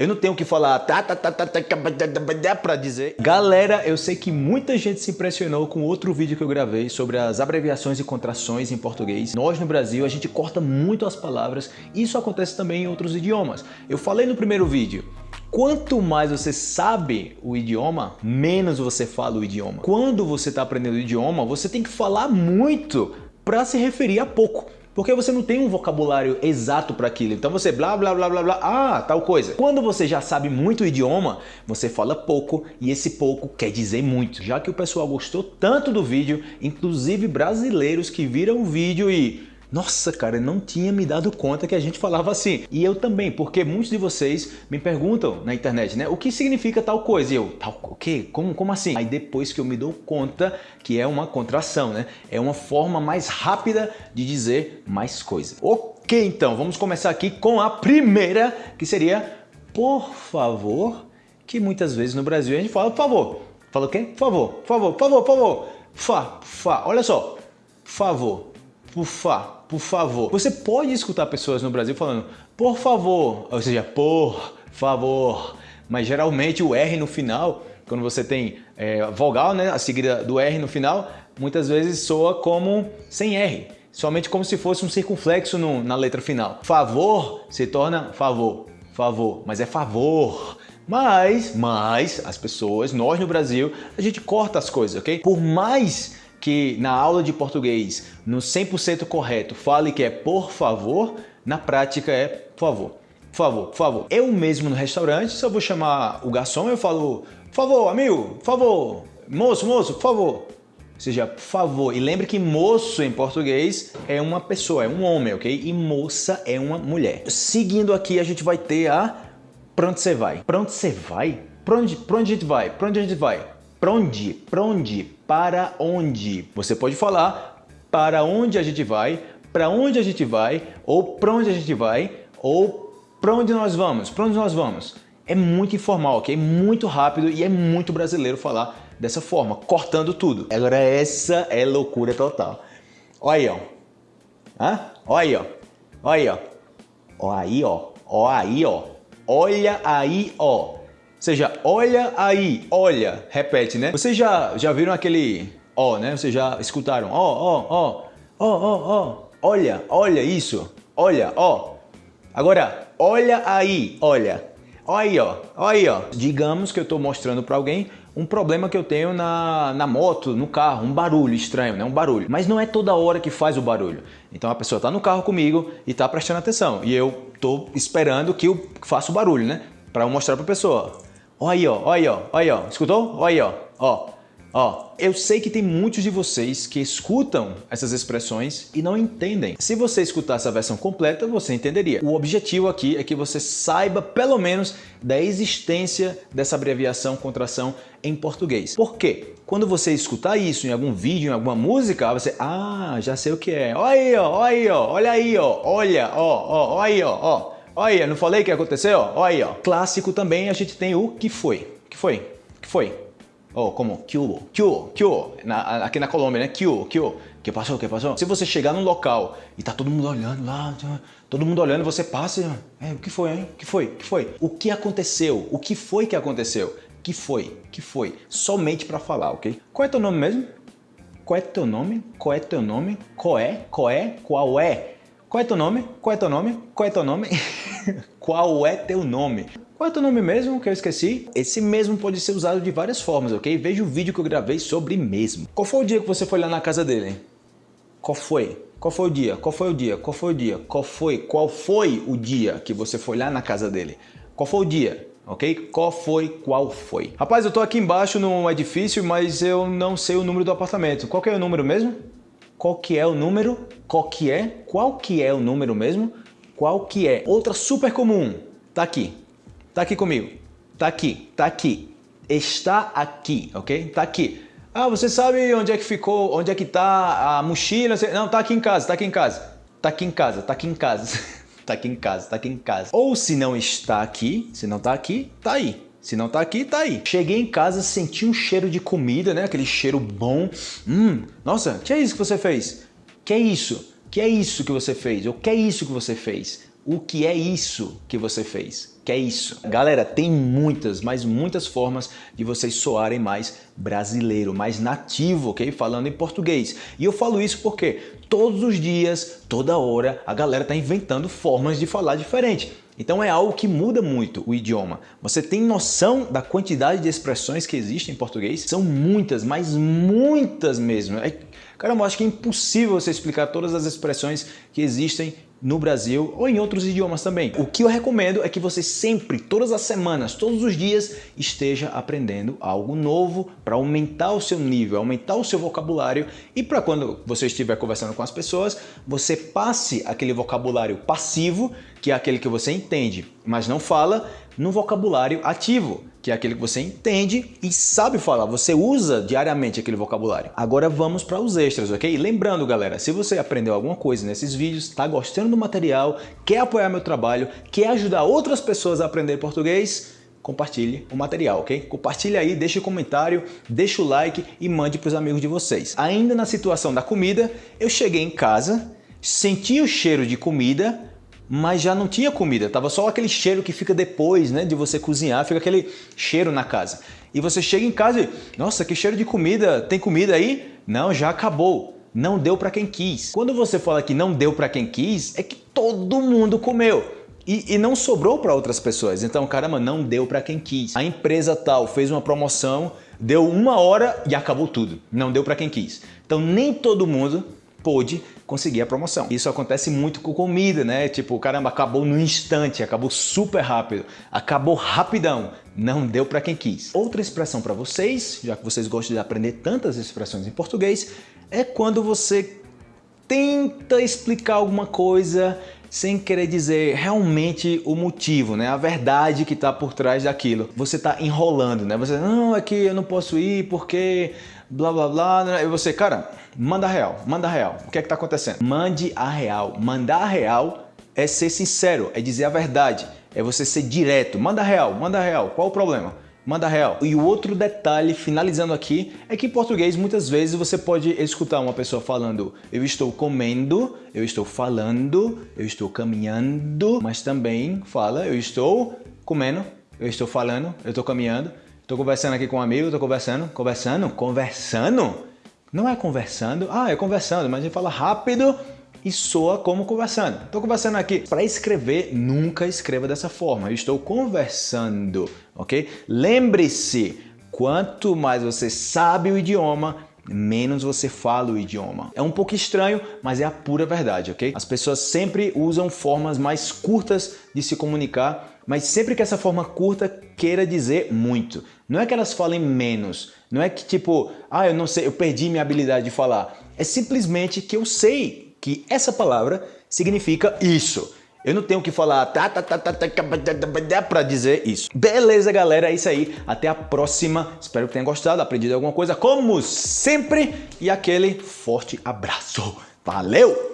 Eu não tenho que falar tá, tá, tá, tá, tá, pra dizer. Galera, eu sei que muita gente se impressionou com outro vídeo que eu gravei sobre as abreviações e contrações em português. Nós no Brasil, a gente corta muito as palavras. Isso acontece também em outros idiomas. Eu falei no primeiro vídeo, Quanto mais você sabe o idioma, menos você fala o idioma. Quando você está aprendendo o idioma, você tem que falar muito para se referir a pouco. Porque você não tem um vocabulário exato para aquilo. Então você blá blá blá blá blá, ah, tal coisa. Quando você já sabe muito o idioma, você fala pouco e esse pouco quer dizer muito. Já que o pessoal gostou tanto do vídeo, inclusive brasileiros que viram o vídeo e nossa, cara, eu não tinha me dado conta que a gente falava assim. E eu também, porque muitos de vocês me perguntam na internet, né? O que significa tal coisa? E eu, tal o quê? Como, como assim? Aí depois que eu me dou conta que é uma contração, né? É uma forma mais rápida de dizer mais coisa. Ok, então, vamos começar aqui com a primeira, que seria por favor, que muitas vezes no Brasil a gente fala por favor. Fala o quê? Por favor, por favor, por favor, por favor. Fa, fa, olha só. Favor, por fa, por favor. Você pode escutar pessoas no Brasil falando por favor, ou seja, por favor, mas geralmente o R no final, quando você tem é, vogal, né, a seguida do R no final, muitas vezes soa como sem R, somente como se fosse um circunflexo no, na letra final. Favor se torna favor, favor, mas é favor. Mas, mas, as pessoas, nós no Brasil, a gente corta as coisas, ok? Por mais que na aula de português, no 100% correto, fale que é por favor, na prática é por favor. Por favor, por favor. Eu mesmo no restaurante, se eu vou chamar o garçom, eu falo, por favor, amigo, por favor, moço, moço, por favor. Ou seja, por favor. E lembre que moço em português é uma pessoa, é um homem, ok? E moça é uma mulher. Seguindo aqui, a gente vai ter a pra onde você vai? Pra onde você vai? Pra onde, pra onde a gente vai? Pra onde a gente vai? Pra onde? Pra onde? Para onde? Você pode falar para onde a gente vai, para onde a gente vai, ou para onde a gente vai, ou para onde nós vamos, para onde nós vamos. É muito informal, ok? Muito rápido e é muito brasileiro falar dessa forma, cortando tudo. Agora essa é loucura total. Olha aí, ó. Hã? Olha aí, ó. Olha aí, ó. Olha aí, ó. Olha aí, ó. Olha aí, ó. Seja, olha aí, olha, repete, né? Vocês já, já viram aquele ó, né? Vocês já escutaram ó, ó, ó, ó, ó, ó, olha, olha isso, olha, ó. Agora, olha aí, olha, olha aí, ó, olha aí, ó. Digamos que eu estou mostrando para alguém um problema que eu tenho na, na moto, no carro, um barulho estranho, né? Um barulho. Mas não é toda hora que faz o barulho. Então a pessoa está no carro comigo e está prestando atenção. E eu estou esperando que eu faça o barulho, né? Para mostrar para a pessoa. Olha aí, ó, olha aí, ó, olha aí, ó. Escutou? Olha aí, ó, ó. Ó, eu sei que tem muitos de vocês que escutam essas expressões e não entendem. Se você escutasse a versão completa, você entenderia. O objetivo aqui é que você saiba pelo menos da existência dessa abreviação contração em português. Por quê? Quando você escutar isso em algum vídeo, em alguma música, você, ah, já sei o que é. Olha aí, ó, olha aí, ó, olha aí, ó, olha, ó, ó, olha aí, ó, ó. Olha aí, não falei que aconteceu? Olha aí, ó. Clássico também a gente tem o que foi. Que foi? Que foi? Oh, como? Que que que na, aqui na Colômbia, né? Que que que passou, que passou? Se você chegar num local e tá todo mundo olhando lá, todo mundo olhando, você passa e... É, o que foi, hein? O que foi? O que foi? O que aconteceu? O que foi que aconteceu? Que foi? Que foi? Somente para falar, ok? Qual é teu nome mesmo? Qual é teu nome? Qual é teu nome? Qual é? Qual é? Qual é? Qual é teu nome? Qual é teu nome? Qual é teu nome? Qual é teu nome? Qual é teu nome mesmo que eu esqueci? Esse mesmo pode ser usado de várias formas, ok? Veja o vídeo que eu gravei sobre mesmo. Qual foi o dia que você foi lá na casa dele? Qual foi? Qual foi o dia? Qual foi o dia? Qual foi o dia? Qual foi? Qual foi o dia que você foi lá na casa dele? Qual foi o dia? Ok? Qual foi? Qual foi? Rapaz, eu tô aqui embaixo num edifício, mas eu não sei o número do apartamento. Qual é o número mesmo? Qual que é o número, qual que é, qual que é o número mesmo, qual que é. Outra super comum, tá aqui, tá aqui comigo, tá aqui, tá aqui, está aqui, ok? Tá aqui. Ah, você sabe onde é que ficou, onde é que tá a mochila? Não, tá aqui em casa, tá aqui em casa, tá aqui em casa, tá aqui em casa, tá aqui em casa, tá aqui em casa. Ou se não está aqui, se não tá aqui, tá aí. Se não tá aqui, tá aí. Cheguei em casa, senti um cheiro de comida, né? Aquele cheiro bom. Hum, nossa, que é isso que você fez? Que é isso? Que é isso que você fez? O que é isso que você fez? O que é isso que você fez? que é isso. Galera, tem muitas, mas muitas formas de vocês soarem mais brasileiro, mais nativo, ok? Falando em português. E eu falo isso porque todos os dias, toda hora, a galera tá inventando formas de falar diferente. Então é algo que muda muito o idioma. Você tem noção da quantidade de expressões que existem em português? São muitas, mas muitas mesmo. É, cara, eu acho que é impossível você explicar todas as expressões que existem no Brasil ou em outros idiomas também. O que eu recomendo é que você sempre, todas as semanas, todos os dias, esteja aprendendo algo novo para aumentar o seu nível, aumentar o seu vocabulário e para quando você estiver conversando com as pessoas, você passe aquele vocabulário passivo, que é aquele que você entende, mas não fala, no vocabulário ativo, que é aquele que você entende e sabe falar, você usa diariamente aquele vocabulário. Agora vamos para os extras, ok? Lembrando, galera, se você aprendeu alguma coisa nesses vídeos, está gostando do material, quer apoiar meu trabalho, quer ajudar outras pessoas a aprender português, compartilhe o material, ok? Compartilhe aí, deixe um comentário, deixe o like e mande para os amigos de vocês. Ainda na situação da comida, eu cheguei em casa, senti o cheiro de comida, mas já não tinha comida, tava só aquele cheiro que fica depois né, de você cozinhar, fica aquele cheiro na casa. E você chega em casa e, nossa, que cheiro de comida, tem comida aí? Não, já acabou. Não deu para quem quis. Quando você fala que não deu para quem quis, é que todo mundo comeu. E, e, não sobrou para outras pessoas. Então, caramba, não deu para quem quis. A empresa tal fez uma promoção, deu uma hora e acabou tudo. Não deu para quem quis. Então, nem todo mundo pôde conseguir a promoção. Isso acontece muito com comida, né? Tipo, caramba, acabou no instante, acabou super rápido, acabou rapidão, não deu para quem quis. Outra expressão para vocês, já que vocês gostam de aprender tantas expressões em português, é quando você tenta explicar alguma coisa sem querer dizer realmente o motivo, né? A verdade que está por trás daquilo. Você está enrolando, né? Você, não, é que eu não posso ir porque blá blá blá. E você, cara, manda real, manda real. O que é que está acontecendo? Mande a real. Mandar a real é ser sincero, é dizer a verdade, é você ser direto. Manda real, manda real. Qual o problema? Manda real. E o outro detalhe, finalizando aqui, é que em português muitas vezes você pode escutar uma pessoa falando eu estou comendo, eu estou falando, eu estou caminhando, mas também fala eu estou comendo, eu estou falando, eu estou caminhando, estou conversando aqui com um amigo, estou conversando, conversando, conversando. Não é conversando, ah, é conversando, mas a gente fala rápido e soa como conversando. Estou conversando aqui. Para escrever, nunca escreva dessa forma. Eu estou conversando, ok? Lembre-se, quanto mais você sabe o idioma, menos você fala o idioma. É um pouco estranho, mas é a pura verdade, ok? As pessoas sempre usam formas mais curtas de se comunicar, mas sempre que essa forma curta queira dizer muito. Não é que elas falem menos, não é que tipo, ah, eu não sei, eu perdi minha habilidade de falar. É simplesmente que eu sei que essa palavra significa isso. Eu não tenho que falar tá, tá, tá, tá, tá, para dizer isso. Beleza, galera, é isso aí. Até a próxima. Espero que tenham gostado, aprendido alguma coisa, como sempre. E aquele forte abraço. Valeu!